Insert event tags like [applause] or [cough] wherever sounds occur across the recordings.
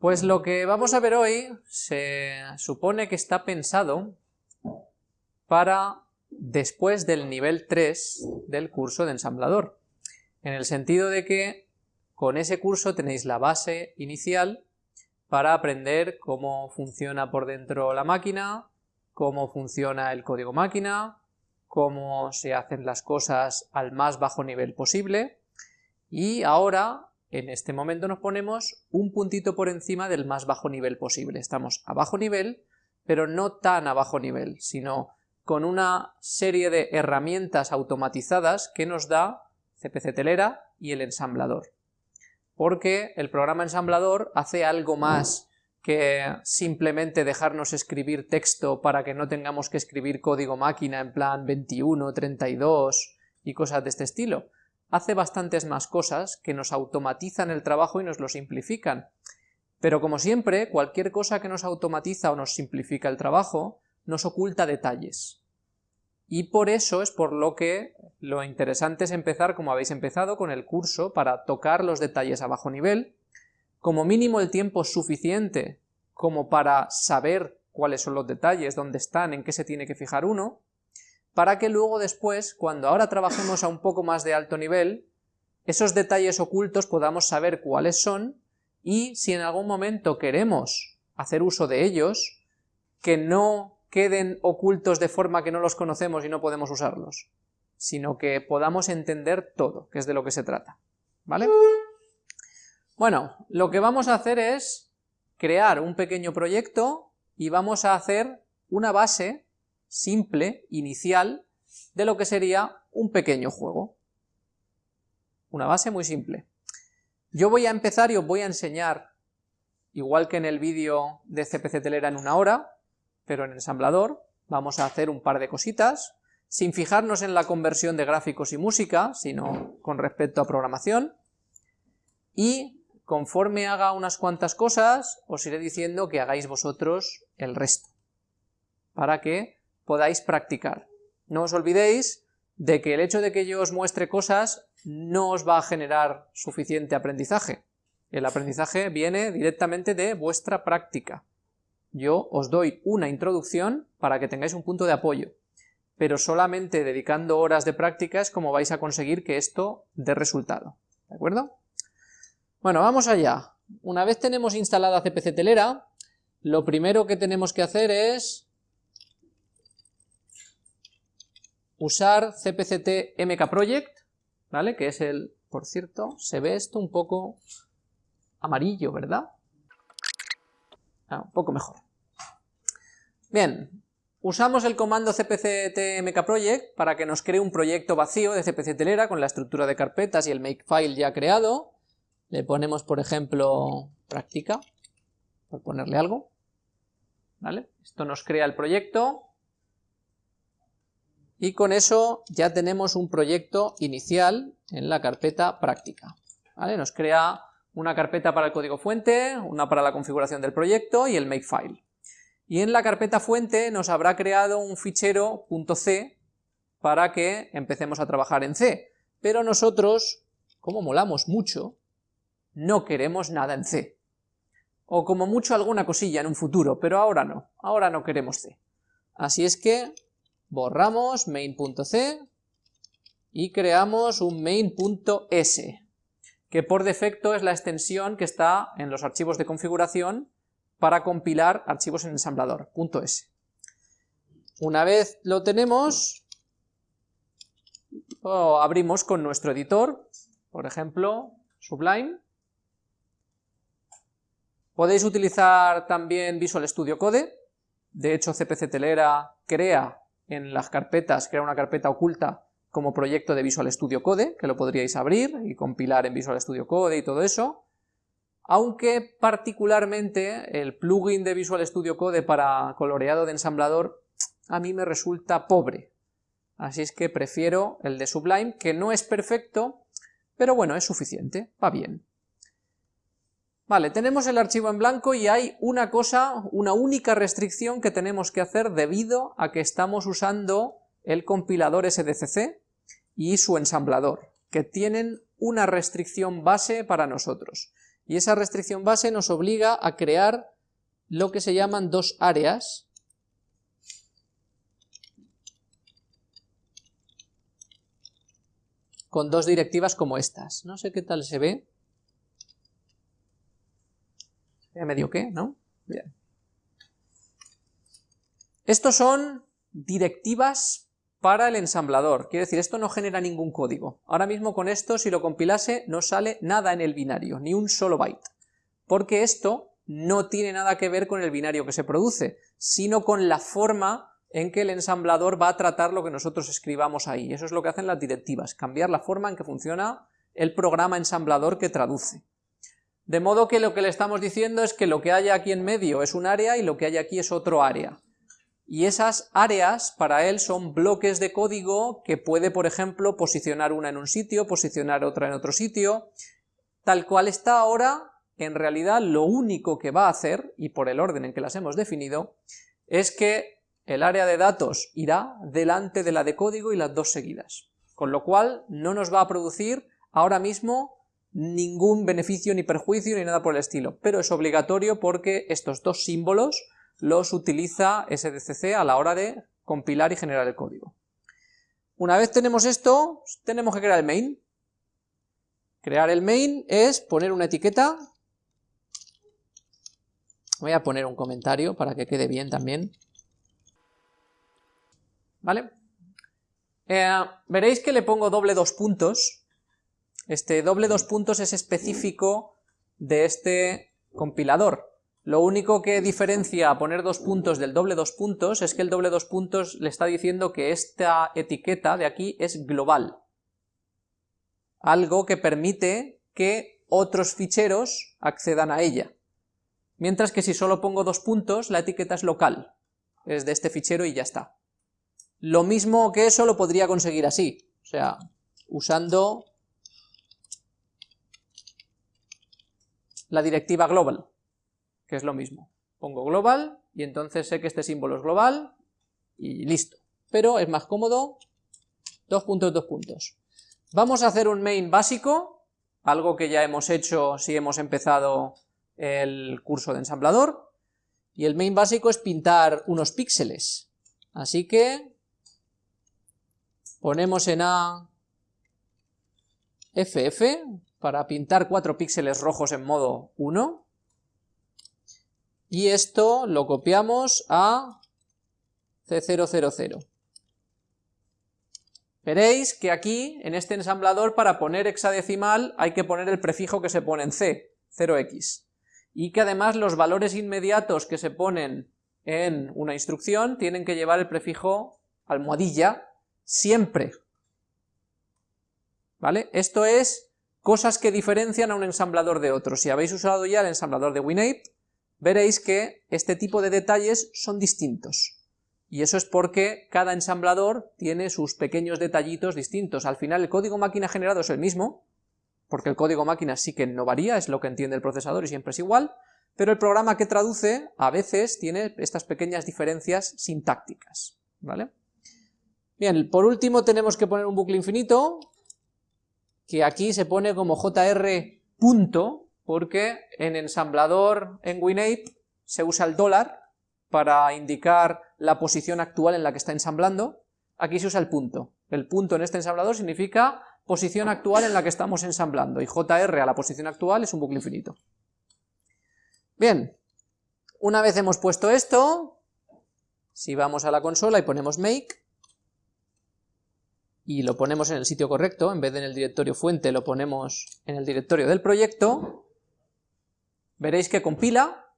Pues lo que vamos a ver hoy se supone que está pensado para después del nivel 3 del curso de ensamblador, en el sentido de que con ese curso tenéis la base inicial para aprender cómo funciona por dentro la máquina, cómo funciona el código máquina, cómo se hacen las cosas al más bajo nivel posible, y ahora en este momento nos ponemos un puntito por encima del más bajo nivel posible. Estamos a bajo nivel, pero no tan a bajo nivel, sino con una serie de herramientas automatizadas que nos da CPC Telera y el ensamblador. Porque el programa ensamblador hace algo más que simplemente dejarnos escribir texto para que no tengamos que escribir código máquina en plan 21, 32 y cosas de este estilo hace bastantes más cosas que nos automatizan el trabajo y nos lo simplifican. Pero como siempre, cualquier cosa que nos automatiza o nos simplifica el trabajo, nos oculta detalles. Y por eso es por lo que lo interesante es empezar como habéis empezado con el curso para tocar los detalles a bajo nivel, como mínimo el tiempo suficiente como para saber cuáles son los detalles, dónde están, en qué se tiene que fijar uno, para que luego después, cuando ahora trabajemos a un poco más de alto nivel, esos detalles ocultos podamos saber cuáles son y si en algún momento queremos hacer uso de ellos, que no queden ocultos de forma que no los conocemos y no podemos usarlos, sino que podamos entender todo, que es de lo que se trata. ¿Vale? Bueno, lo que vamos a hacer es crear un pequeño proyecto y vamos a hacer una base simple, inicial, de lo que sería un pequeño juego. Una base muy simple. Yo voy a empezar y os voy a enseñar, igual que en el vídeo de CPC Telera en una hora, pero en ensamblador, vamos a hacer un par de cositas, sin fijarnos en la conversión de gráficos y música, sino con respecto a programación, y conforme haga unas cuantas cosas, os iré diciendo que hagáis vosotros el resto, para que podáis practicar. No os olvidéis de que el hecho de que yo os muestre cosas no os va a generar suficiente aprendizaje. El aprendizaje viene directamente de vuestra práctica. Yo os doy una introducción para que tengáis un punto de apoyo, pero solamente dedicando horas de práctica es como vais a conseguir que esto dé resultado. ¿De acuerdo? Bueno, vamos allá. Una vez tenemos instalada CPC Telera, lo primero que tenemos que hacer es usar cpct mkproject, ¿vale? Que es el, por cierto, se ve esto un poco amarillo, ¿verdad? Ah, un poco mejor. Bien, usamos el comando cpct mkproject para que nos cree un proyecto vacío de cpc telera con la estructura de carpetas y el makefile ya creado. Le ponemos, por ejemplo, práctica, por ponerle algo. ¿Vale? Esto nos crea el proyecto, y con eso ya tenemos un proyecto inicial en la carpeta práctica. ¿vale? Nos crea una carpeta para el código fuente, una para la configuración del proyecto y el makefile. Y en la carpeta fuente nos habrá creado un fichero .c para que empecemos a trabajar en C. Pero nosotros, como molamos mucho, no queremos nada en C. O como mucho alguna cosilla en un futuro, pero ahora no, ahora no queremos C. Así es que borramos main.c y creamos un main.s, que por defecto es la extensión que está en los archivos de configuración para compilar archivos en ensamblador, .s. Una vez lo tenemos, lo abrimos con nuestro editor, por ejemplo, Sublime. Podéis utilizar también Visual Studio Code, de hecho CPC Telera crea en las carpetas, crea una carpeta oculta como proyecto de Visual Studio Code, que lo podríais abrir y compilar en Visual Studio Code y todo eso, aunque particularmente el plugin de Visual Studio Code para coloreado de ensamblador a mí me resulta pobre, así es que prefiero el de Sublime, que no es perfecto, pero bueno, es suficiente, va bien. Vale, tenemos el archivo en blanco y hay una cosa, una única restricción que tenemos que hacer debido a que estamos usando el compilador SDCC y su ensamblador, que tienen una restricción base para nosotros. Y esa restricción base nos obliga a crear lo que se llaman dos áreas, con dos directivas como estas. No sé qué tal se ve. Ya medio qué, ¿no? Bien. Estos son directivas para el ensamblador. Quiere decir, esto no genera ningún código. Ahora mismo con esto, si lo compilase, no sale nada en el binario, ni un solo byte. Porque esto no tiene nada que ver con el binario que se produce, sino con la forma en que el ensamblador va a tratar lo que nosotros escribamos ahí. Eso es lo que hacen las directivas, cambiar la forma en que funciona el programa ensamblador que traduce. De modo que lo que le estamos diciendo es que lo que hay aquí en medio es un área y lo que hay aquí es otro área. Y esas áreas para él son bloques de código que puede, por ejemplo, posicionar una en un sitio, posicionar otra en otro sitio. Tal cual está ahora, en realidad lo único que va a hacer, y por el orden en que las hemos definido, es que el área de datos irá delante de la de código y las dos seguidas. Con lo cual no nos va a producir ahora mismo ningún beneficio ni perjuicio ni nada por el estilo, pero es obligatorio porque estos dos símbolos los utiliza SDCC a la hora de compilar y generar el código. Una vez tenemos esto, tenemos que crear el main. Crear el main es poner una etiqueta. Voy a poner un comentario para que quede bien también. ¿Vale? Eh, veréis que le pongo doble dos puntos. Este doble dos puntos es específico de este compilador. Lo único que diferencia a poner dos puntos del doble dos puntos es que el doble dos puntos le está diciendo que esta etiqueta de aquí es global. Algo que permite que otros ficheros accedan a ella. Mientras que si solo pongo dos puntos, la etiqueta es local. Es de este fichero y ya está. Lo mismo que eso lo podría conseguir así, o sea, usando la directiva global, que es lo mismo. Pongo global y entonces sé que este símbolo es global y listo. Pero es más cómodo, dos puntos, dos puntos. Vamos a hacer un main básico, algo que ya hemos hecho si hemos empezado el curso de ensamblador, y el main básico es pintar unos píxeles. Así que ponemos en A FF para pintar cuatro píxeles rojos en modo 1 y esto lo copiamos a C000. Veréis que aquí, en este ensamblador, para poner hexadecimal hay que poner el prefijo que se pone en C, 0x, y que además los valores inmediatos que se ponen en una instrucción tienen que llevar el prefijo almohadilla siempre. ¿Vale? Esto es cosas que diferencian a un ensamblador de otro. Si habéis usado ya el ensamblador de WinApe, veréis que este tipo de detalles son distintos. Y eso es porque cada ensamblador tiene sus pequeños detallitos distintos. Al final el código máquina generado es el mismo, porque el código máquina sí que no varía, es lo que entiende el procesador y siempre es igual, pero el programa que traduce a veces tiene estas pequeñas diferencias sintácticas. ¿vale? Bien, por último tenemos que poner un bucle infinito, que aquí se pone como jr punto, porque en ensamblador en WinApe se usa el dólar para indicar la posición actual en la que está ensamblando, aquí se usa el punto. El punto en este ensamblador significa posición actual en la que estamos ensamblando, y jr a la posición actual es un bucle infinito. Bien, una vez hemos puesto esto, si vamos a la consola y ponemos make, y lo ponemos en el sitio correcto, en vez de en el directorio fuente lo ponemos en el directorio del proyecto, veréis que compila,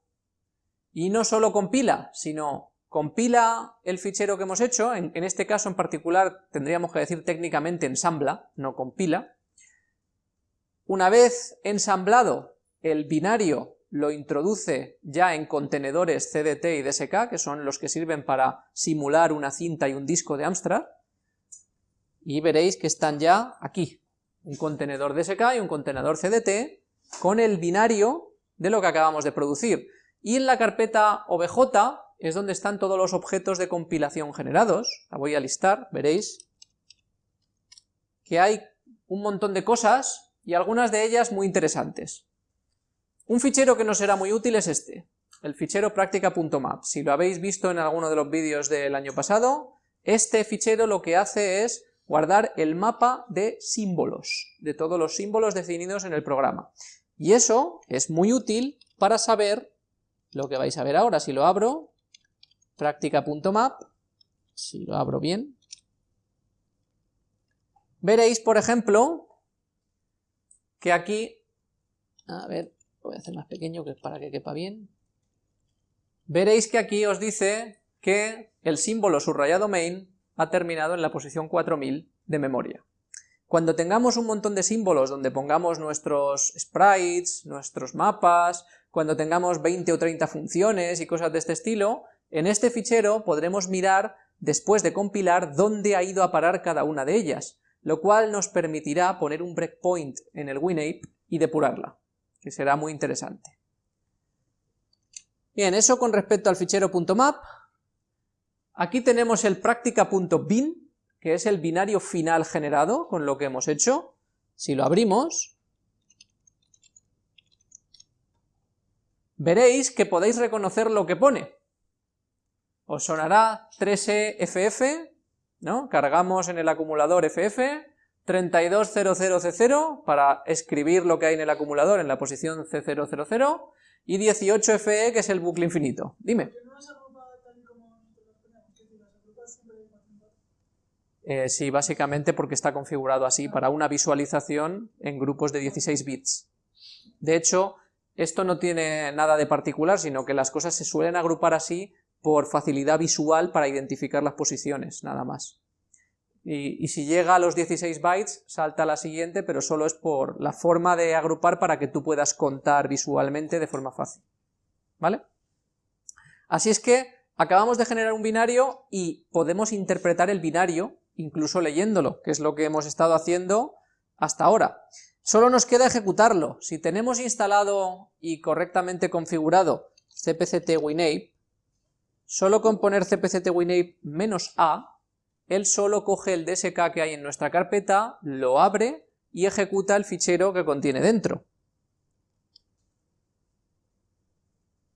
y no solo compila, sino compila el fichero que hemos hecho, en, este caso en particular tendríamos que decir técnicamente ensambla, no compila. Una vez ensamblado, el binario lo introduce ya en contenedores CDT y DSK, que son los que sirven para simular una cinta y un disco de Amstrad, y veréis que están ya aquí, un contenedor DSK y un contenedor CDT con el binario de lo que acabamos de producir. Y en la carpeta OBJ es donde están todos los objetos de compilación generados, la voy a listar, veréis que hay un montón de cosas y algunas de ellas muy interesantes. Un fichero que no será muy útil es este, el fichero práctica.map. Si lo habéis visto en alguno de los vídeos del año pasado, este fichero lo que hace es guardar el mapa de símbolos, de todos los símbolos definidos en el programa. Y eso es muy útil para saber lo que vais a ver ahora. Si lo abro, práctica.map, si lo abro bien, veréis, por ejemplo, que aquí, a ver, voy a hacer más pequeño que para que quepa bien, veréis que aquí os dice que el símbolo subrayado main ha terminado en la posición 4000 de memoria. Cuando tengamos un montón de símbolos donde pongamos nuestros sprites, nuestros mapas, cuando tengamos 20 o 30 funciones y cosas de este estilo, en este fichero podremos mirar, después de compilar, dónde ha ido a parar cada una de ellas, lo cual nos permitirá poner un breakpoint en el WinApe y depurarla, que será muy interesante. Bien, eso con respecto al fichero .map. Aquí tenemos el práctica.bin, que es el binario final generado con lo que hemos hecho. Si lo abrimos, veréis que podéis reconocer lo que pone. Os sonará 3EFF, ¿no? Cargamos en el acumulador FF, 3200C0 para escribir lo que hay en el acumulador en la posición C000, y 18FE que es el bucle infinito. Dime. Eh, sí, básicamente porque está configurado así para una visualización en grupos de 16 bits. De hecho, esto no tiene nada de particular, sino que las cosas se suelen agrupar así por facilidad visual para identificar las posiciones, nada más. Y, y, si llega a los 16 bytes, salta a la siguiente, pero solo es por la forma de agrupar para que tú puedas contar visualmente de forma fácil. ¿Vale? Así es que acabamos de generar un binario y podemos interpretar el binario incluso leyéndolo, que es lo que hemos estado haciendo hasta ahora. Solo nos queda ejecutarlo. Si tenemos instalado y correctamente configurado cpct winape, solo con poner cpct winape "-a", él solo coge el DSK que hay en nuestra carpeta, lo abre y ejecuta el fichero que contiene dentro.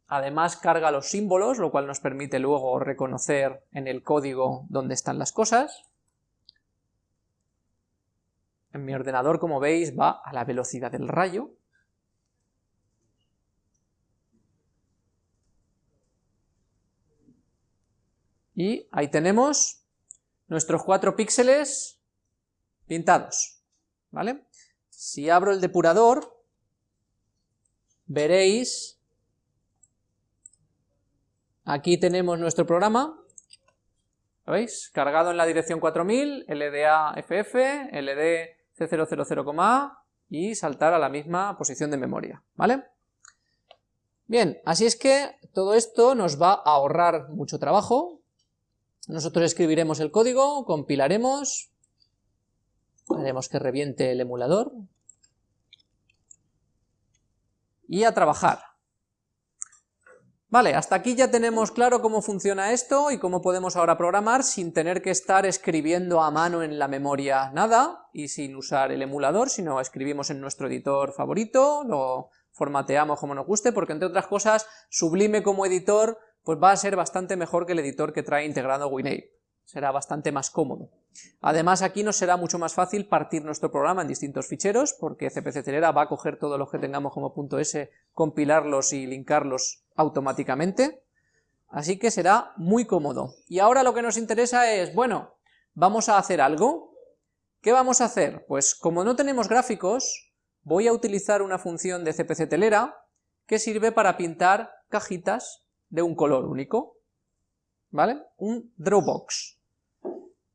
Además carga los símbolos, lo cual nos permite luego reconocer en el código dónde están las cosas. En mi ordenador, como veis, va a la velocidad del rayo. Y ahí tenemos nuestros cuatro píxeles pintados, ¿vale? Si abro el depurador, veréis, aquí tenemos nuestro programa, ¿lo veis? Cargado en la dirección 4000, LDA FF, C000, y saltar a la misma posición de memoria, ¿vale? Bien, así es que todo esto nos va a ahorrar mucho trabajo. Nosotros escribiremos el código, compilaremos, haremos que reviente el emulador, y a trabajar. Vale, hasta aquí ya tenemos claro cómo funciona esto y cómo podemos ahora programar sin tener que estar escribiendo a mano en la memoria nada y sin usar el emulador, sino escribimos en nuestro editor favorito, lo formateamos como nos guste, porque entre otras cosas Sublime como editor pues va a ser bastante mejor que el editor que trae integrado WinApe, será bastante más cómodo. Además aquí nos será mucho más fácil partir nuestro programa en distintos ficheros, porque CPC Celera va a coger todos los que tengamos como .s, compilarlos y linkarlos automáticamente, así que será muy cómodo. Y ahora lo que nos interesa es, bueno, vamos a hacer algo. ¿Qué vamos a hacer? Pues como no tenemos gráficos, voy a utilizar una función de CPC Telera que sirve para pintar cajitas de un color único, ¿vale? Un Drawbox.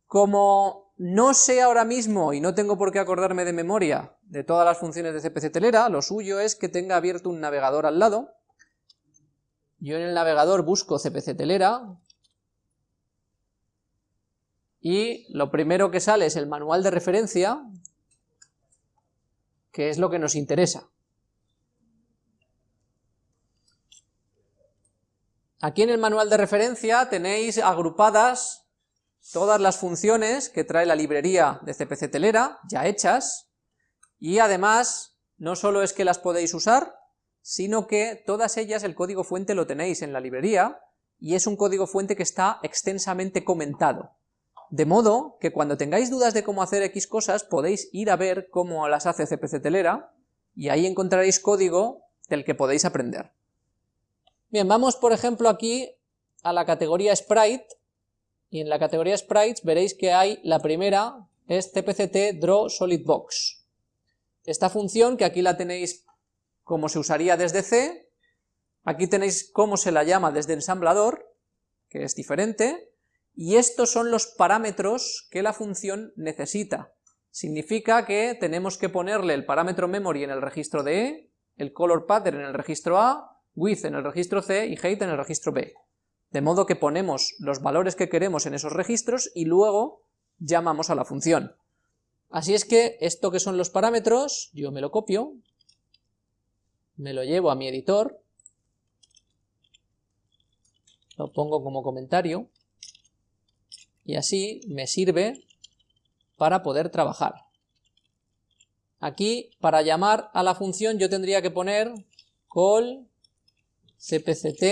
Como no sé ahora mismo, y no tengo por qué acordarme de memoria, de todas las funciones de CPC Telera, lo suyo es que tenga abierto un navegador al lado, yo en el navegador busco CPC Telera y lo primero que sale es el manual de referencia, que es lo que nos interesa. Aquí en el manual de referencia tenéis agrupadas todas las funciones que trae la librería de CPC Telera, ya hechas, y además no solo es que las podéis usar, sino que todas ellas el código fuente lo tenéis en la librería, y es un código fuente que está extensamente comentado. De modo que cuando tengáis dudas de cómo hacer X cosas, podéis ir a ver cómo las hace CPC Telera, y ahí encontraréis código del que podéis aprender. Bien, vamos por ejemplo aquí a la categoría Sprite, y en la categoría Sprites veréis que hay la primera, es cpct draw solid box. Esta función, que aquí la tenéis como se usaría desde C, aquí tenéis cómo se la llama desde ensamblador, que es diferente, y estos son los parámetros que la función necesita. Significa que tenemos que ponerle el parámetro memory en el registro de E, el color pattern en el registro A, width en el registro C y height en el registro B. De modo que ponemos los valores que queremos en esos registros y luego llamamos a la función. Así es que esto que son los parámetros, yo me lo copio, me lo llevo a mi editor, lo pongo como comentario, y así me sirve para poder trabajar. Aquí, para llamar a la función, yo tendría que poner call cpct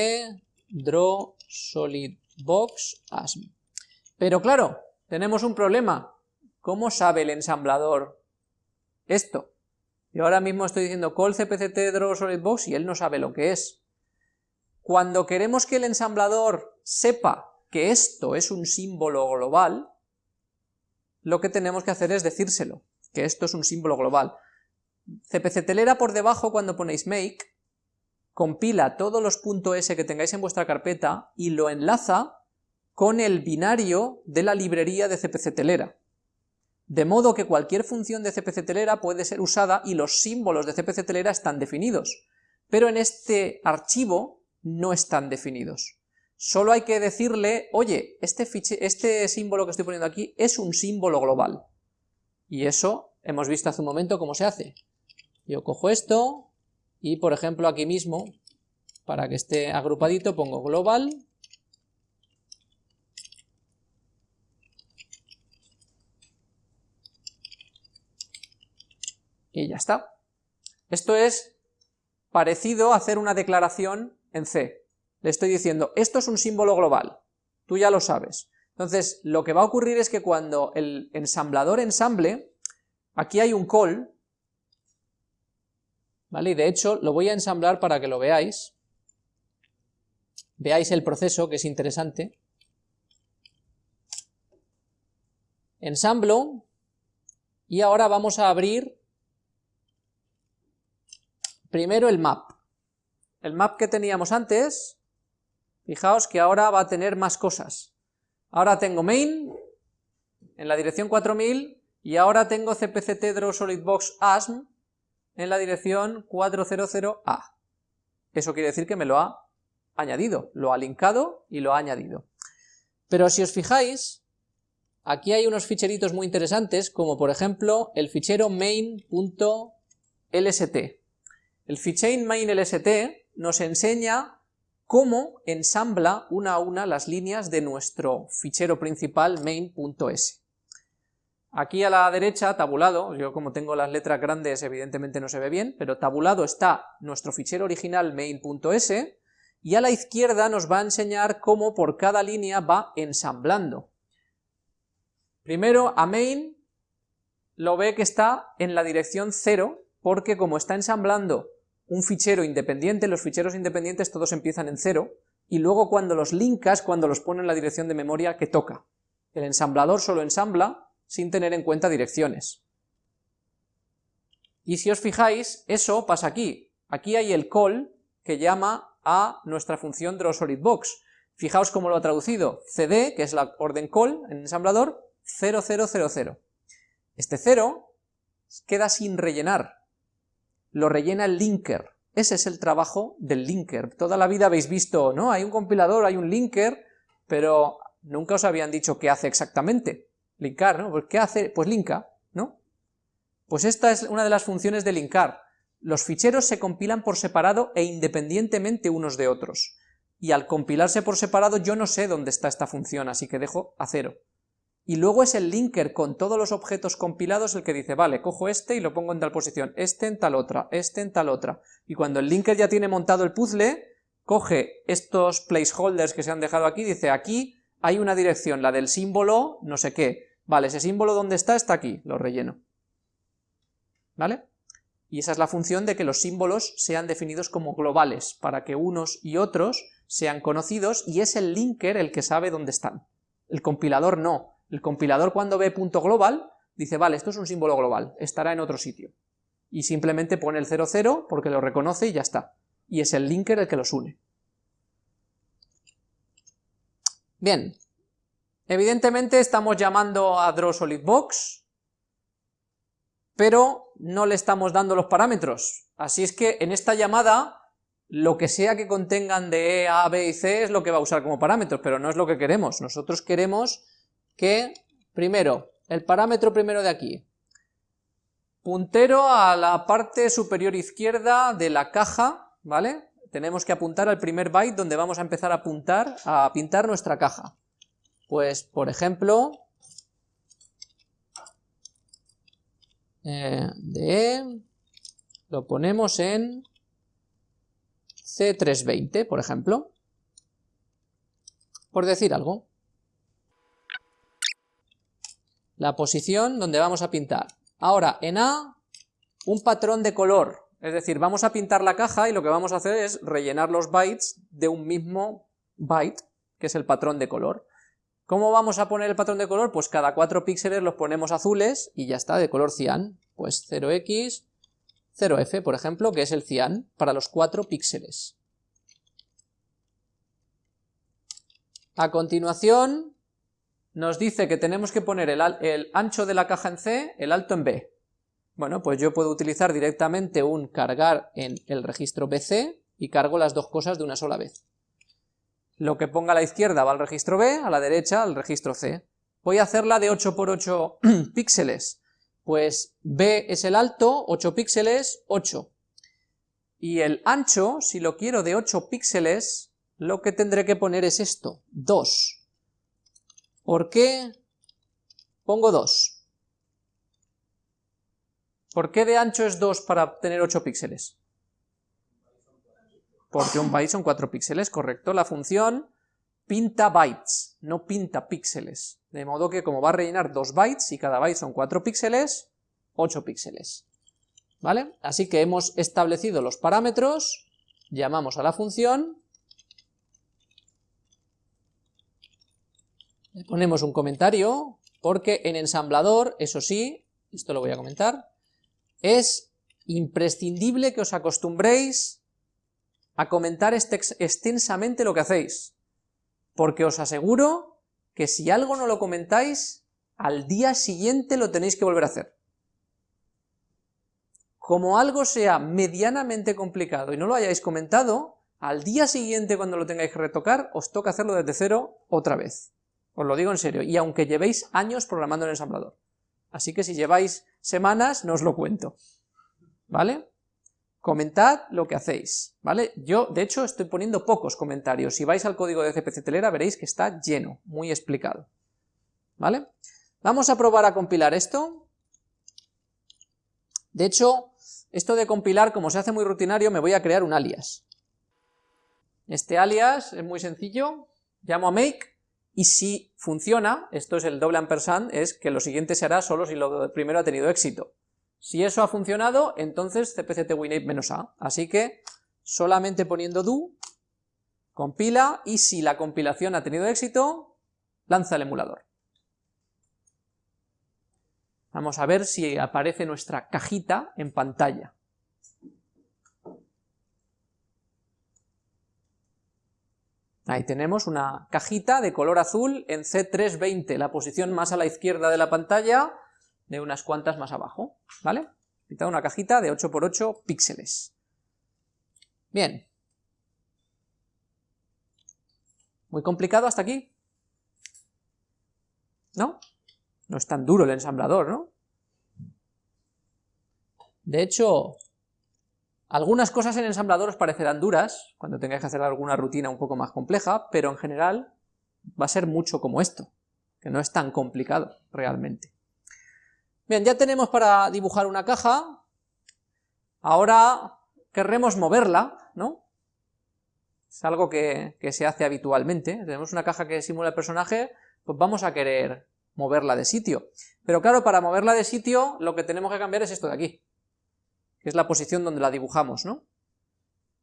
draw solid box asm. Pero claro, tenemos un problema. ¿Cómo sabe el ensamblador esto? Yo ahora mismo estoy diciendo call cpct draw solid box y él no sabe lo que es. Cuando queremos que el ensamblador sepa que esto es un símbolo global, lo que tenemos que hacer es decírselo, que esto es un símbolo global. CPC por debajo cuando ponéis make, compila todos los .s que tengáis en vuestra carpeta y lo enlaza con el binario de la librería de CPC Telera. De modo que cualquier función de CPC Telera puede ser usada y los símbolos de CPC Telera están definidos, pero en este archivo no están definidos. Solo hay que decirle, oye, este, este símbolo que estoy poniendo aquí es un símbolo global. Y eso hemos visto hace un momento cómo se hace. Yo cojo esto y, por ejemplo, aquí mismo, para que esté agrupadito, pongo global y ya está. Esto es parecido a hacer una declaración en C le estoy diciendo, esto es un símbolo global, tú ya lo sabes. Entonces, lo que va a ocurrir es que cuando el ensamblador ensamble, aquí hay un call, ¿vale? Y de hecho, lo voy a ensamblar para que lo veáis. Veáis el proceso, que es interesante. Ensamblo, y ahora vamos a abrir primero el map. El map que teníamos antes Fijaos que ahora va a tener más cosas. Ahora tengo main en la dirección 4000 y ahora tengo cpct draw solid box asm en la dirección 400a. Eso quiere decir que me lo ha añadido, lo ha linkado y lo ha añadido. Pero si os fijáis, aquí hay unos ficheritos muy interesantes, como por ejemplo el fichero main.lst. El fichero main.lst nos enseña cómo ensambla una a una las líneas de nuestro fichero principal main.s. Aquí a la derecha, tabulado, yo como tengo las letras grandes evidentemente no se ve bien, pero tabulado está nuestro fichero original main.s, y a la izquierda nos va a enseñar cómo por cada línea va ensamblando. Primero a main lo ve que está en la dirección 0, porque como está ensamblando un fichero independiente, los ficheros independientes todos empiezan en cero, y luego cuando los linkas, cuando los pone en la dirección de memoria que toca. El ensamblador solo ensambla sin tener en cuenta direcciones. Y si os fijáis, eso pasa aquí. Aquí hay el call que llama a nuestra función drawSolidBox. Fijaos cómo lo ha traducido. cd, que es la orden call en ensamblador, 0000. Este 0 queda sin rellenar, lo rellena el linker. Ese es el trabajo del linker. Toda la vida habéis visto, ¿no? Hay un compilador, hay un linker, pero nunca os habían dicho qué hace exactamente. Linkar, ¿no? Pues ¿qué hace? Pues linka, ¿no? Pues esta es una de las funciones de linkar. Los ficheros se compilan por separado e independientemente unos de otros. Y al compilarse por separado yo no sé dónde está esta función, así que dejo a cero. Y luego es el linker con todos los objetos compilados el que dice, vale, cojo este y lo pongo en tal posición, este en tal otra, este en tal otra, y cuando el linker ya tiene montado el puzzle, coge estos placeholders que se han dejado aquí, dice, aquí hay una dirección, la del símbolo no sé qué, vale, ese símbolo donde está, está aquí, lo relleno, ¿vale? Y esa es la función de que los símbolos sean definidos como globales, para que unos y otros sean conocidos, y es el linker el que sabe dónde están. El compilador no. El compilador cuando ve punto global, dice, vale, esto es un símbolo global, estará en otro sitio. Y simplemente pone el 00 porque lo reconoce y ya está. Y es el linker el que los une. Bien. Evidentemente estamos llamando a drawSolidBox, pero no le estamos dando los parámetros. Así es que en esta llamada, lo que sea que contengan de E, A, B y C es lo que va a usar como parámetros, pero no es lo que queremos. Nosotros queremos que, primero, el parámetro primero de aquí, puntero a la parte superior izquierda de la caja, ¿vale? Tenemos que apuntar al primer byte donde vamos a empezar a apuntar, a pintar nuestra caja. Pues, por ejemplo, eh, de lo ponemos en C320, por ejemplo, por decir algo. La posición donde vamos a pintar. Ahora, en A, un patrón de color, es decir, vamos a pintar la caja y lo que vamos a hacer es rellenar los bytes de un mismo byte, que es el patrón de color. ¿Cómo vamos a poner el patrón de color? Pues cada 4 píxeles los ponemos azules y ya está, de color cian. Pues 0x, 0f, por ejemplo, que es el cian, para los 4 píxeles. A continuación, nos dice que tenemos que poner el, ancho de la caja en C, el alto en B. Bueno, pues yo puedo utilizar directamente un cargar en el registro BC y cargo las dos cosas de una sola vez. Lo que ponga a la izquierda va al registro B, a la derecha al registro C. Voy a hacerla de 8 por 8 [clears throat] píxeles. Pues B es el alto, 8 píxeles, 8. Y el ancho, si lo quiero de 8 píxeles, lo que tendré que poner es esto, 2. ¿Por qué pongo 2? ¿Por qué de ancho es 2 para tener 8 píxeles? porque un byte son 4 píxeles, correcto. La función pinta bytes, no pinta píxeles. De modo que como va a rellenar 2 bytes y cada byte son 4 píxeles, 8 píxeles. ¿Vale? Así que hemos establecido los parámetros, llamamos a la función, le ponemos un comentario, porque en ensamblador, eso sí, esto lo voy a comentar, es imprescindible que os acostumbréis a comentar extensamente lo que hacéis, porque os aseguro que si algo no lo comentáis, al día siguiente lo tenéis que volver a hacer. Como algo sea medianamente complicado y no lo hayáis comentado, al día siguiente cuando lo tengáis que retocar, os toca hacerlo desde cero otra vez. Os lo digo en serio, y aunque llevéis años programando en el ensamblador. Así que si lleváis semanas, no os lo cuento. ¿Vale? Comentad lo que hacéis, ¿vale? Yo, de hecho, estoy poniendo pocos comentarios. Si vais al código de CPC Telera veréis que está lleno, muy explicado, ¿vale? Vamos a probar a compilar esto. De hecho, esto de compilar, como se hace muy rutinario, me voy a crear un alias. Este alias es muy sencillo, llamo a make, y si funciona, esto es el doble ampersand, es que lo siguiente se hará solo si lo primero ha tenido éxito. Si eso ha funcionado, entonces cpct winate menos a. Así que solamente poniendo do, compila, y si la compilación ha tenido éxito, lanza el emulador. Vamos a ver si aparece nuestra cajita en pantalla. Ahí tenemos una cajita de color azul en C320, la posición más a la izquierda de la pantalla, de unas cuantas más abajo, ¿vale? Una cajita de 8x8 píxeles. Bien. ¿Muy complicado hasta aquí? ¿No? No es tan duro el ensamblador, ¿no? De hecho, algunas cosas en ensamblador os parecerán duras, cuando tengáis que hacer alguna rutina un poco más compleja, pero en general va a ser mucho como esto. que no es tan complicado realmente. Bien, ya tenemos para dibujar una caja, ahora querremos moverla, ¿no? Es algo que, que se hace habitualmente, tenemos una caja que simula el personaje, pues vamos a querer moverla de sitio. Pero claro, para moverla de sitio lo que tenemos que cambiar es esto de aquí, que es la posición donde la dibujamos, ¿no?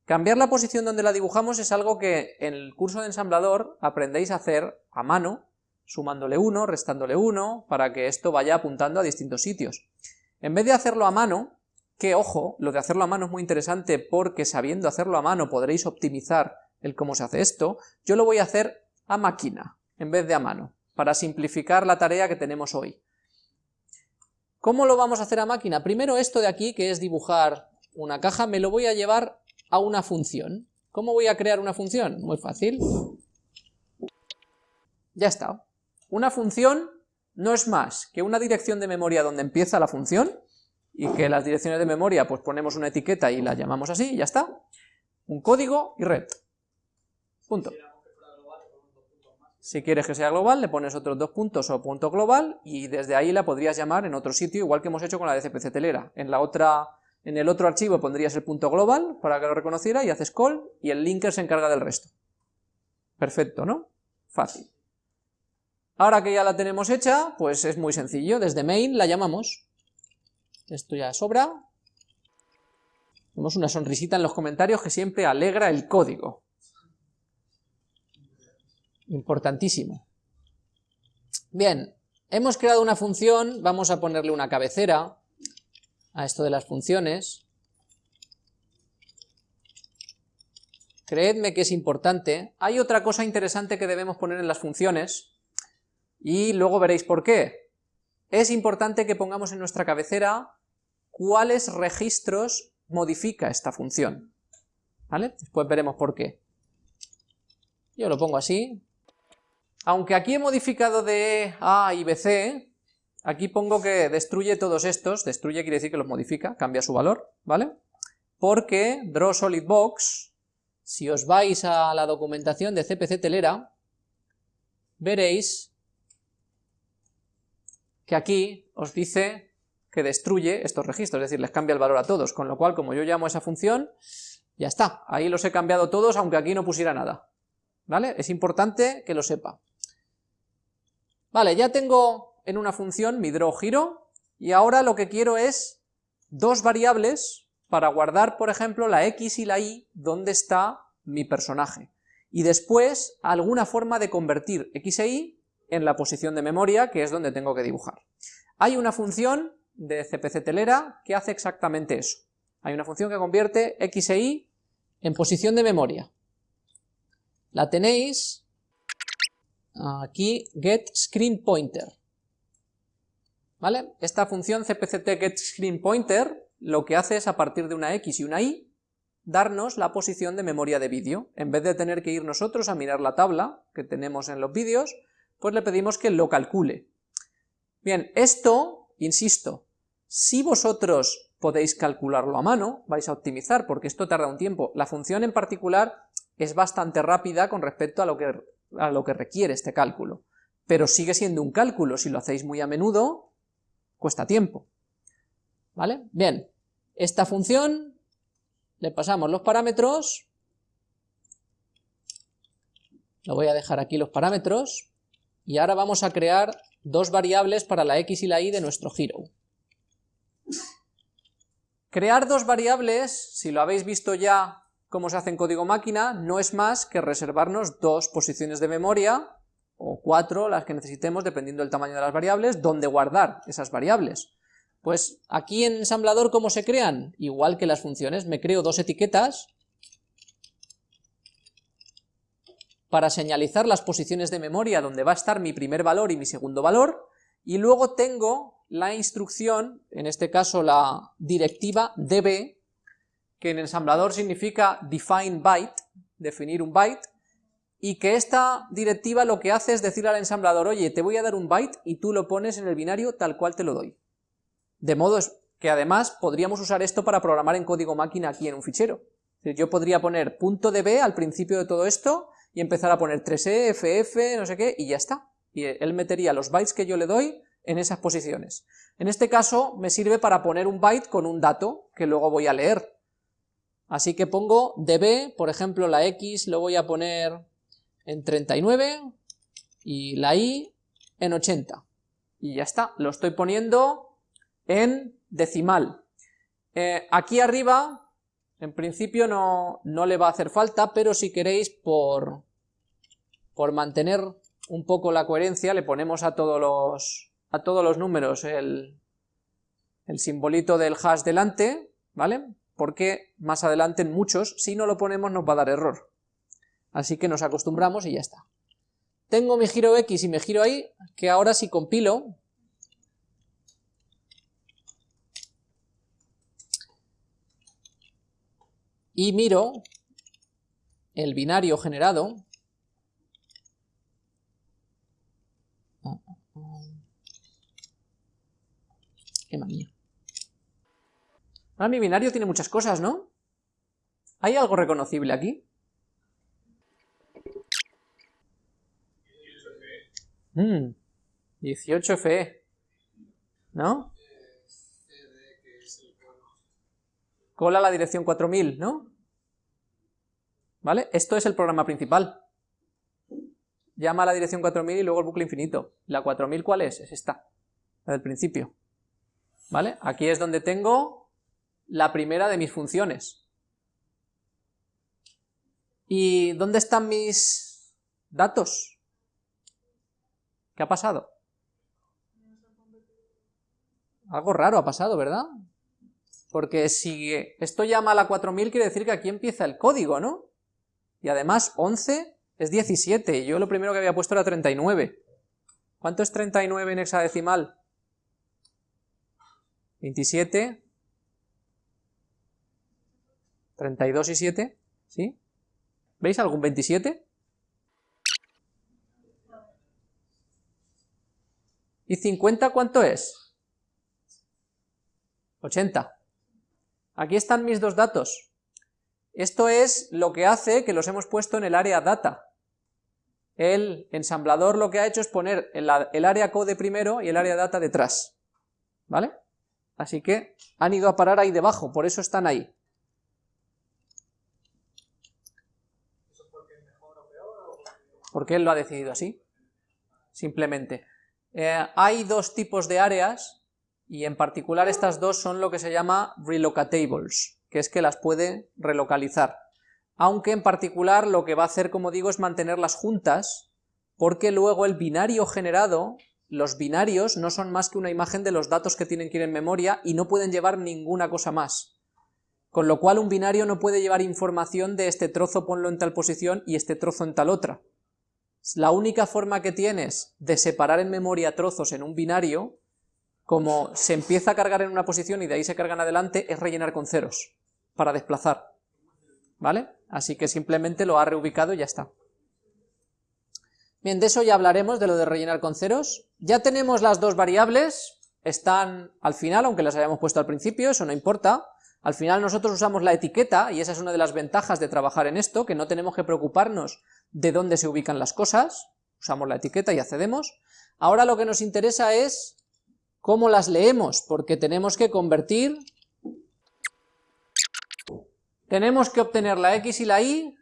Cambiar la posición donde la dibujamos es algo que en el curso de ensamblador aprendéis a hacer a mano, sumándole 1, restándole 1, para que esto vaya apuntando a distintos sitios. En vez de hacerlo a mano, que ojo, lo de hacerlo a mano es muy interesante porque sabiendo hacerlo a mano podréis optimizar el cómo se hace esto, yo lo voy a hacer a máquina, en vez de a mano, para simplificar la tarea que tenemos hoy. ¿Cómo lo vamos a hacer a máquina? Primero esto de aquí, que es dibujar una caja, me lo voy a llevar a una función. ¿Cómo voy a crear una función? Muy fácil. Ya está. Una función no es más que una dirección de memoria donde empieza la función, y que las direcciones de memoria pues ponemos una etiqueta y la llamamos así, ya está. Un código y red. Punto. Si quieres que sea global, le pones otros dos puntos o punto global, y desde ahí la podrías llamar en otro sitio, igual que hemos hecho con la de CPC telera. En la otra en el otro archivo pondrías el punto global para que lo reconociera y haces call y el linker se encarga del resto. Perfecto, ¿no? Fácil. Ahora que ya la tenemos hecha, pues es muy sencillo. Desde main la llamamos. Esto ya sobra. Tenemos una sonrisita en los comentarios que siempre alegra el código. Importantísimo. Bien, hemos creado una función, vamos a ponerle una cabecera, a esto de las funciones. Creedme que es importante. Hay otra cosa interesante que debemos poner en las funciones, y luego veréis por qué. Es importante que pongamos en nuestra cabecera cuáles registros modifica esta función. ¿Vale? Después veremos por qué. Yo lo pongo así. Aunque aquí he modificado de A y BC, Aquí pongo que destruye todos estos, destruye quiere decir que los modifica, cambia su valor, ¿vale? Porque DrawSolidBox, si os vais a la documentación de CPC Telera, veréis que aquí os dice que destruye estos registros, es decir, les cambia el valor a todos, con lo cual, como yo llamo esa función, ya está, ahí los he cambiado todos, aunque aquí no pusiera nada, ¿vale? Es importante que lo sepa. Vale, ya tengo en una función mi draw giro, y ahora lo que quiero es dos variables para guardar, por ejemplo, la x y la y donde está mi personaje, y después alguna forma de convertir x e y en la posición de memoria, que es donde tengo que dibujar. Hay una función de CPC telera que hace exactamente eso. Hay una función que convierte x e y en posición de memoria. La tenéis aquí, get screen pointer. ¿Vale? Esta función cpct lo que hace es a partir de una x y una y darnos la posición de memoria de vídeo. En vez de tener que ir nosotros a mirar la tabla que tenemos en los vídeos, pues le pedimos que lo calcule. Bien, esto, insisto, si vosotros podéis calcularlo a mano, vais a optimizar, porque esto tarda un tiempo. La función en particular es bastante rápida con respecto a lo que, a lo que requiere este cálculo, pero sigue siendo un cálculo, si lo hacéis muy a menudo, cuesta tiempo. ¿Vale? Bien, esta función le pasamos los parámetros, lo voy a dejar aquí los parámetros, y ahora vamos a crear dos variables para la x y la y de nuestro hero. Crear dos variables, si lo habéis visto ya cómo se hace en código máquina, no es más que reservarnos dos posiciones de memoria o cuatro, las que necesitemos dependiendo del tamaño de las variables, donde guardar esas variables. Pues aquí en ensamblador, ¿cómo se crean? Igual que las funciones, me creo dos etiquetas para señalizar las posiciones de memoria donde va a estar mi primer valor y mi segundo valor, y luego tengo la instrucción, en este caso la directiva db, que en ensamblador significa define byte, definir un byte, y que esta directiva lo que hace es decirle al ensamblador, oye, te voy a dar un byte y tú lo pones en el binario tal cual te lo doy. De modo que además podríamos usar esto para programar en código máquina aquí en un fichero. Yo podría poner punto .db al principio de todo esto y empezar a poner 3e, ff, no sé qué, y ya está. y él metería los bytes que yo le doy en esas posiciones. En este caso me sirve para poner un byte con un dato que luego voy a leer. Así que pongo db, por ejemplo la x lo voy a poner en 39 y la y en 80. Y ya está, lo estoy poniendo en decimal. Eh, aquí arriba, en principio no, no, le va a hacer falta, pero si queréis por, por mantener un poco la coherencia, le ponemos a todos los, a todos los números el, el simbolito del hash delante, ¿vale? Porque más adelante en muchos, si no lo ponemos nos va a dar error. Así que nos acostumbramos y ya está. Tengo mi giro X y mi giro Y, que ahora si compilo, y miro el binario generado, qué manía. Ahora mi binario tiene muchas cosas, ¿no? ¿Hay algo reconocible aquí? Mm, 18 FE. ¿No? Cola la dirección 4000, ¿no? ¿Vale? Esto es el programa principal. Llama a la dirección 4000 y luego el bucle infinito. ¿La 4000 cuál es? Es esta, la del principio. ¿Vale? Aquí es donde tengo la primera de mis funciones. ¿Y dónde están mis datos? ¿Qué ha pasado? Algo raro ha pasado, ¿verdad? Porque si esto llama a la 4000 quiere decir que aquí empieza el código, ¿no? Y además 11 es 17, yo lo primero que había puesto era 39. ¿Cuánto es 39 en hexadecimal? 27, 32 y 7, ¿sí? ¿Veis algún 27? ¿Y 50 cuánto es? 80. Aquí están mis dos datos. Esto es lo que hace que los hemos puesto en el área data. El ensamblador lo que ha hecho es poner el, el área code primero y el área data detrás. ¿Vale? Así que han ido a parar ahí debajo, por eso están ahí. ¿Por qué él lo ha decidido así? Simplemente. Eh, hay dos tipos de áreas, y en particular estas dos son lo que se llama relocatables, que es que las puede relocalizar. Aunque en particular lo que va a hacer, como digo, es mantenerlas juntas, porque luego el binario generado los binarios no son más que una imagen de los datos que tienen que ir en memoria y no pueden llevar ninguna cosa más. Con lo cual un binario no puede llevar información de este trozo ponlo en tal posición y este trozo en tal otra. La única forma que tienes de separar en memoria trozos en un binario, como se empieza a cargar en una posición y de ahí se cargan adelante, es rellenar con ceros, para desplazar. ¿Vale? Así que simplemente lo ha reubicado y ya está. Bien, de eso ya hablaremos, de lo de rellenar con ceros. Ya tenemos las dos variables, están al final, aunque las hayamos puesto al principio, eso no importa. Al final nosotros usamos la etiqueta, y esa es una de las ventajas de trabajar en esto, que no tenemos que preocuparnos de dónde se ubican las cosas, usamos la etiqueta y accedemos. Ahora lo que nos interesa es cómo las leemos, porque tenemos que convertir, tenemos que obtener la x y la y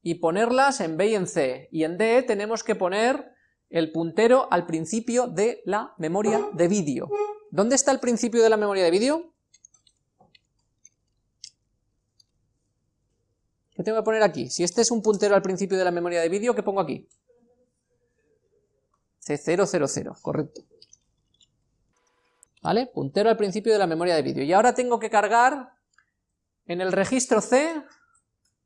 y ponerlas en B y en C, y en D tenemos que poner el puntero al principio de la memoria de vídeo. ¿Dónde está el principio de la memoria de vídeo? ¿Qué tengo que poner aquí? Si este es un puntero al principio de la memoria de vídeo, ¿qué pongo aquí? C000, correcto. ¿Vale? Puntero al principio de la memoria de vídeo. Y ahora tengo que cargar en el registro C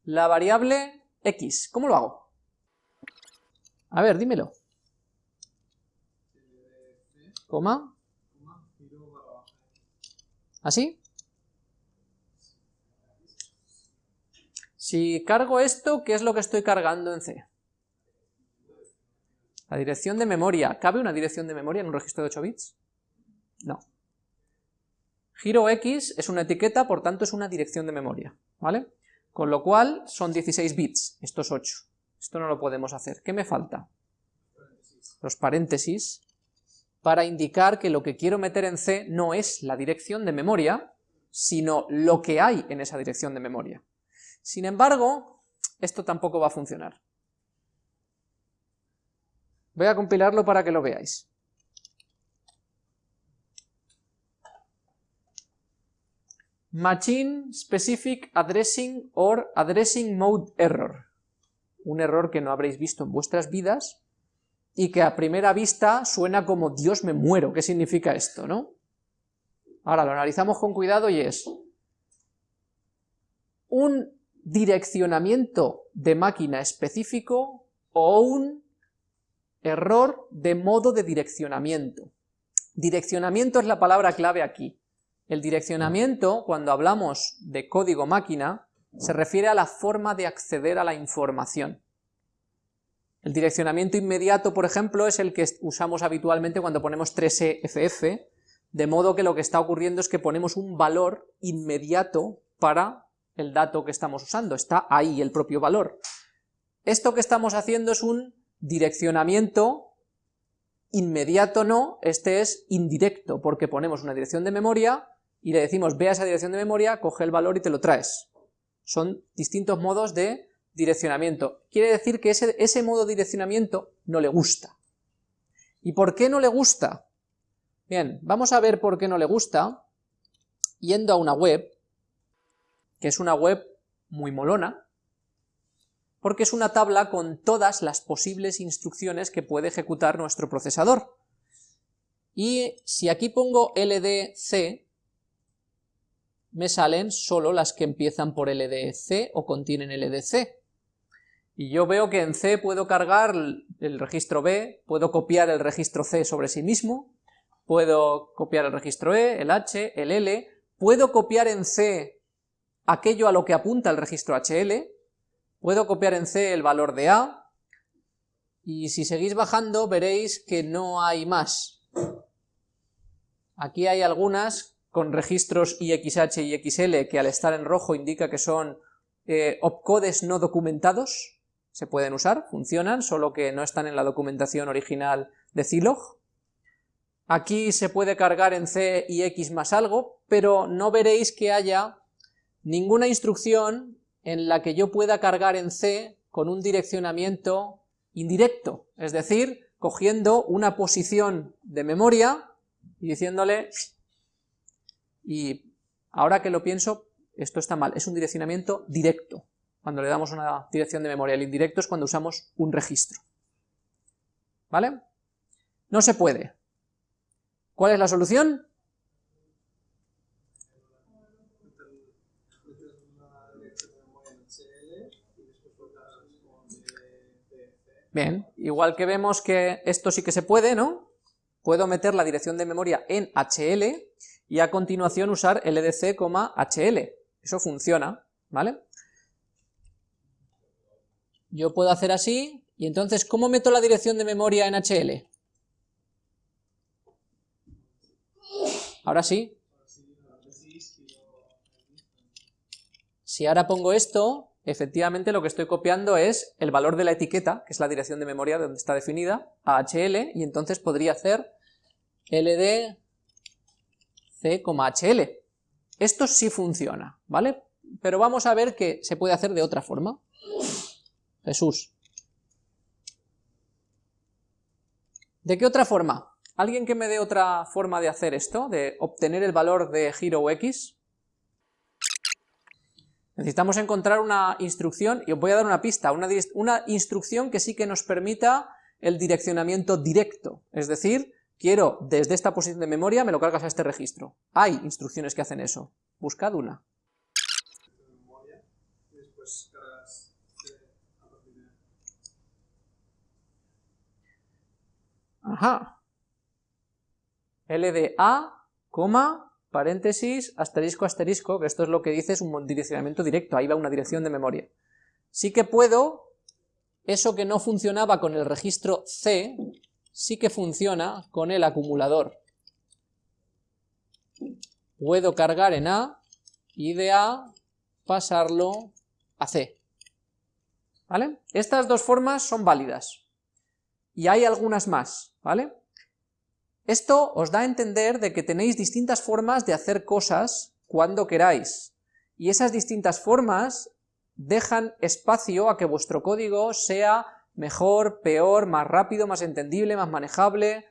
la variable X. ¿Cómo lo hago? A ver, dímelo. Coma. ¿Así? Si cargo esto, ¿qué es lo que estoy cargando en C? La dirección de memoria. ¿Cabe una dirección de memoria en un registro de 8 bits? No. Giro X es una etiqueta, por tanto es una dirección de memoria, ¿vale? Con lo cual son 16 bits, estos 8. Esto no lo podemos hacer. ¿Qué me falta? los paréntesis, para indicar que lo que quiero meter en C no es la dirección de memoria, sino lo que hay en esa dirección de memoria. Sin embargo, esto tampoco va a funcionar. Voy a compilarlo para que lo veáis. Machine Specific Addressing or Addressing Mode Error. Un error que no habréis visto en vuestras vidas y que a primera vista suena como Dios me muero. ¿Qué significa esto, no? Ahora lo analizamos con cuidado y es un direccionamiento de máquina específico o un error de modo de direccionamiento. Direccionamiento es la palabra clave aquí. El direccionamiento, cuando hablamos de código máquina, se refiere a la forma de acceder a la información. El direccionamiento inmediato, por ejemplo, es el que usamos habitualmente cuando ponemos 3EFF, de modo que lo que está ocurriendo es que ponemos un valor inmediato para el dato que estamos usando, está ahí el propio valor. Esto que estamos haciendo es un direccionamiento inmediato no, este es indirecto, porque ponemos una dirección de memoria y le decimos ve a esa dirección de memoria, coge el valor y te lo traes. Son distintos modos de direccionamiento. Quiere decir que ese, ese modo de direccionamiento no le gusta. ¿Y por qué no le gusta? Bien, vamos a ver por qué no le gusta yendo a una web, que es una web muy molona, porque es una tabla con todas las posibles instrucciones que puede ejecutar nuestro procesador. Y si aquí pongo LDC, me salen solo las que empiezan por LDC o contienen LDC. Y yo veo que en C puedo cargar el registro B, puedo copiar el registro C sobre sí mismo, puedo copiar el registro E, el H, el L, puedo copiar en C aquello a lo que apunta el registro HL, puedo copiar en C el valor de A, y si seguís bajando veréis que no hay más. Aquí hay algunas con registros IXH y XL que al estar en rojo indica que son eh, opcodes no documentados, se pueden usar, funcionan, solo que no están en la documentación original de Zilog. Aquí se puede cargar en C y X más algo, pero no veréis que haya ninguna instrucción en la que yo pueda cargar en C con un direccionamiento indirecto, es decir, cogiendo una posición de memoria y diciéndole y ahora que lo pienso, esto está mal, es un direccionamiento directo, cuando le damos una dirección de memoria. El indirecto es cuando usamos un registro. ¿Vale? No se puede. ¿Cuál es la solución? Bien, igual que vemos que esto sí que se puede, ¿no? Puedo meter la dirección de memoria en HL y a continuación usar LDC, HL. Eso funciona, ¿vale? Yo puedo hacer así, y entonces, ¿cómo meto la dirección de memoria en HL? Ahora sí. Si ahora pongo esto, efectivamente lo que estoy copiando es el valor de la etiqueta, que es la dirección de memoria donde está definida, a HL, y entonces podría hacer LD C,HL. Esto sí funciona, ¿vale? Pero vamos a ver que se puede hacer de otra forma. Jesús. ¿De qué otra forma? ¿Alguien que me dé otra forma de hacer esto? De obtener el valor de giro x. Necesitamos encontrar una instrucción, y os voy a dar una pista, una, instrucción que sí que nos permita el direccionamiento directo, es decir, quiero desde esta posición de memoria, me lo cargas a este registro. Hay instrucciones que hacen eso. Buscad una. Ajá. LDA, coma, paréntesis, asterisco, asterisco, que esto es lo que dice es un direccionamiento directo, ahí va una dirección de memoria. Sí que puedo, eso que no funcionaba con el registro C, sí que funciona con el acumulador. Puedo cargar en A y de A pasarlo a C. ¿Vale? Estas dos formas son válidas. y hay algunas más, ¿vale? Esto os da a entender de que tenéis distintas formas de hacer cosas cuando queráis, y esas distintas formas dejan espacio a que vuestro código sea mejor, peor, más rápido, más entendible, más manejable,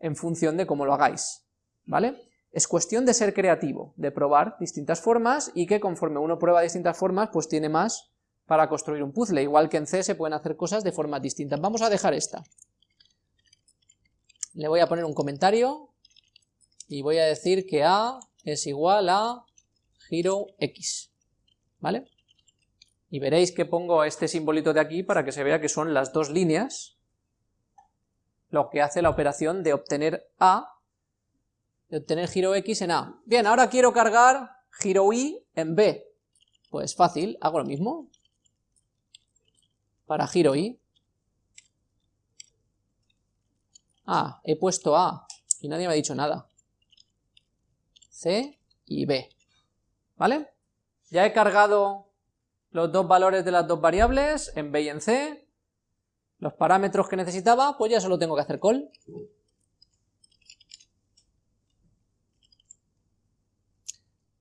en función de cómo lo hagáis, ¿vale? Es cuestión de ser creativo, de probar distintas formas y que conforme uno prueba distintas formas, pues tiene más para construir un puzzle. Igual que en C se pueden hacer cosas de formas distintas. Vamos a dejar esta. Le voy a poner un comentario y voy a decir que A es igual a giro X, ¿vale? Y veréis que pongo este simbolito de aquí para que se vea que son las dos líneas lo que hace la operación de obtener A de obtener giro X en A. Bien, ahora quiero cargar giro Y en B. Pues fácil, hago lo mismo. Para giro Y. Ah, he puesto A y nadie me ha dicho nada. C y B. ¿Vale? Ya he cargado los dos valores de las dos variables en B y en C. Los parámetros que necesitaba, pues ya solo tengo que hacer call.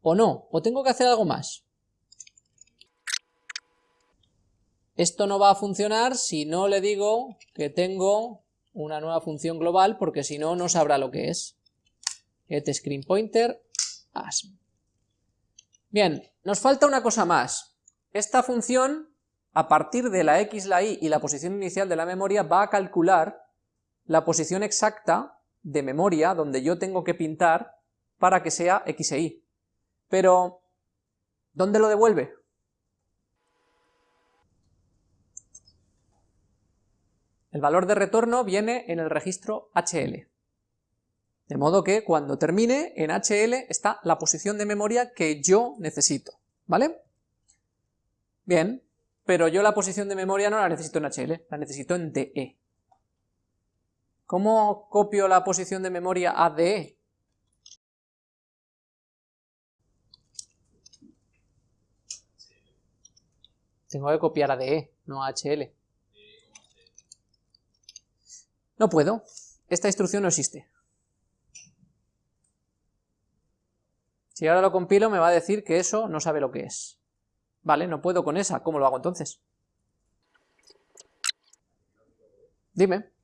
o no, o tengo que hacer algo más. Esto no va a funcionar si no le digo que tengo una nueva función global, porque si no, no sabrá lo que es. Get screen pointer as. Bien, nos falta una cosa más. Esta función, a partir de la x, la y y la posición inicial de la memoria, va a calcular la posición exacta de memoria donde yo tengo que pintar para que sea x e y. Pero, ¿dónde lo devuelve? El valor de retorno viene en el registro HL. De modo que cuando termine, en HL está la posición de memoria que yo necesito, ¿vale? Bien, pero yo la posición de memoria no la necesito en HL, la necesito en DE. ¿Cómo copio la posición de memoria a DE? Tengo que copiar a DE, no a HL. No puedo. Esta instrucción no existe. Si ahora lo compilo me va a decir que eso no sabe lo que es. Vale, no puedo con esa. ¿Cómo lo hago entonces? Dime.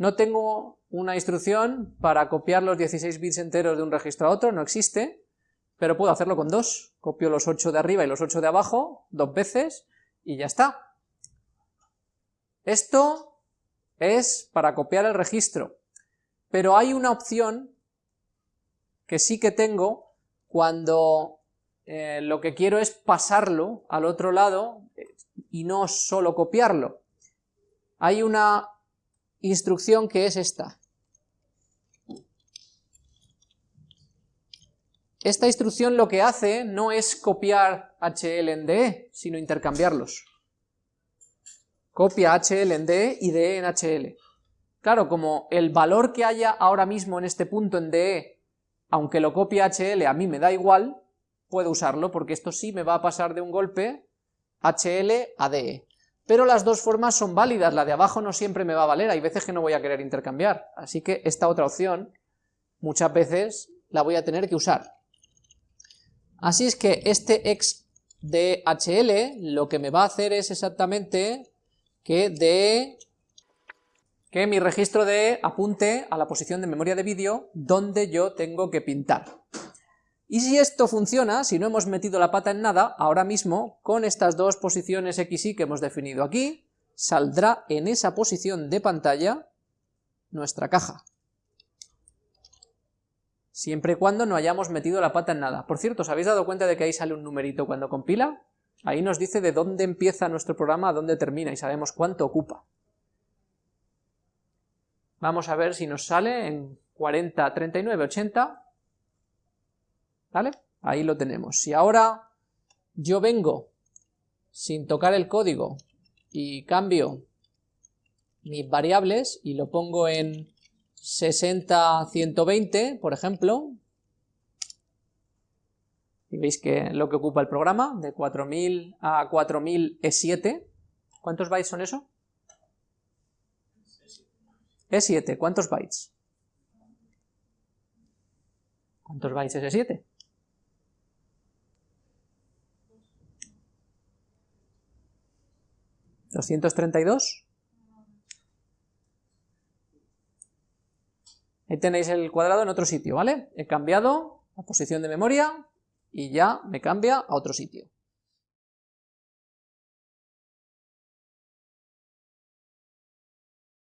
No tengo una instrucción para copiar los 16 bits enteros de un registro a otro, no existe, pero puedo hacerlo con dos. Copio los 8 de arriba y los 8 de abajo dos veces y ya está. Esto es para copiar el registro, pero hay una opción que sí que tengo cuando eh, lo que quiero es pasarlo al otro lado eh, y no solo copiarlo. Hay una instrucción que es esta. Esta instrucción lo que hace no es copiar HL en DE, sino intercambiarlos. Copia HL en DE y DE en HL. Claro, como el valor que haya ahora mismo en este punto en DE, aunque lo copie HL a mí me da igual, puedo usarlo porque esto sí me va a pasar de un golpe HL a DE pero las dos formas son válidas, la de abajo no siempre me va a valer, hay veces que no voy a querer intercambiar, así que esta otra opción muchas veces la voy a tener que usar. Así es que este x de lo que me va a hacer es exactamente que de que mi registro de apunte a la posición de memoria de vídeo donde yo tengo que pintar. Y si esto funciona, si no hemos metido la pata en nada, ahora mismo, con estas dos posiciones x y que hemos definido aquí, saldrá en esa posición de pantalla nuestra caja. Siempre y cuando no hayamos metido la pata en nada. Por cierto, ¿os habéis dado cuenta de que ahí sale un numerito cuando compila? Ahí nos dice de dónde empieza nuestro programa a dónde termina y sabemos cuánto ocupa. Vamos a ver si nos sale en 40, 39, 80... ¿Vale? Ahí lo tenemos. Si ahora yo vengo sin tocar el código y cambio mis variables y lo pongo en 60-120, por ejemplo, y veis que lo que ocupa el programa, de 4000 a 4000 es 7. ¿Cuántos bytes son eso? Es 7. ¿Cuántos bytes? ¿Cuántos bytes es 7? ¿232? Ahí tenéis el cuadrado en otro sitio, ¿vale? He cambiado la posición de memoria y ya me cambia a otro sitio.